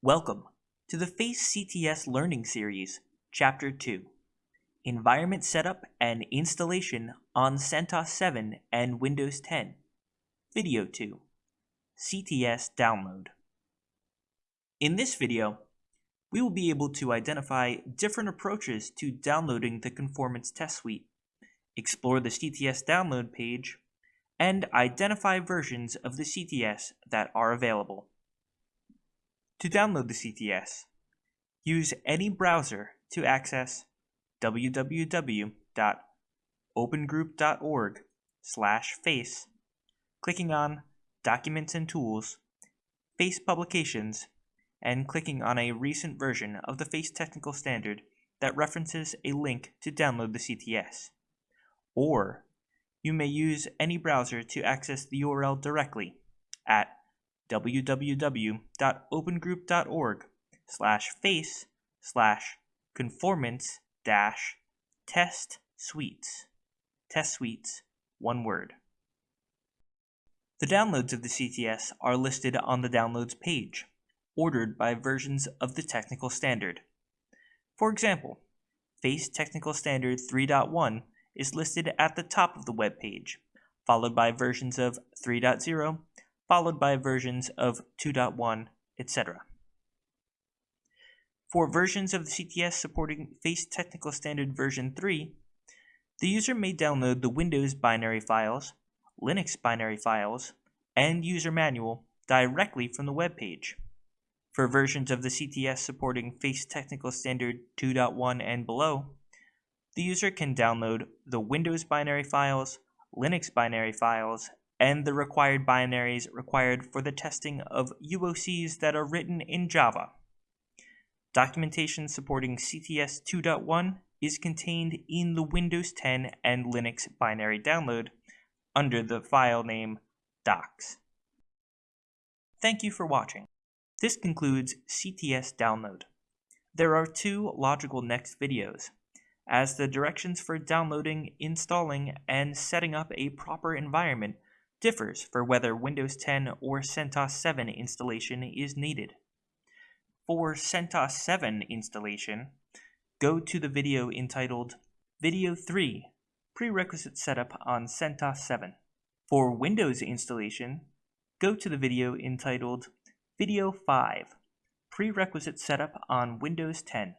Welcome to the FACE CTS Learning Series, Chapter 2 Environment Setup and Installation on CentOS 7 and Windows 10, Video 2 CTS Download. In this video, we will be able to identify different approaches to downloading the Conformance Test Suite, explore the CTS download page, and identify versions of the CTS that are available. To download the CTS, use any browser to access www.opengroup.org slash face, clicking on Documents and Tools, FACE Publications, and clicking on a recent version of the FACE Technical Standard that references a link to download the CTS. Or you may use any browser to access the URL directly at www.opengroup.org slash face slash conformance dash test suites. Test suites, one word. The downloads of the CTS are listed on the downloads page, ordered by versions of the technical standard. For example, FACE Technical Standard 3.1 is listed at the top of the web page, followed by versions of 3.0, followed by versions of 2.1, etc. For versions of the CTS supporting FACE Technical Standard version 3, the user may download the Windows binary files, Linux binary files, and user manual directly from the web page. For versions of the CTS supporting FACE Technical Standard 2.1 and below, the user can download the Windows binary files, Linux binary files, and the required binaries required for the testing of UOCs that are written in Java. Documentation supporting CTS 2.1 is contained in the Windows 10 and Linux binary download under the file name docs. Thank you for watching. This concludes CTS download. There are two logical next videos, as the directions for downloading, installing, and setting up a proper environment differs for whether Windows 10 or CentOS 7 installation is needed. For CentOS 7 installation, go to the video entitled Video 3 Prerequisite Setup on CentOS 7. For Windows installation, go to the video entitled Video 5 Prerequisite Setup on Windows 10.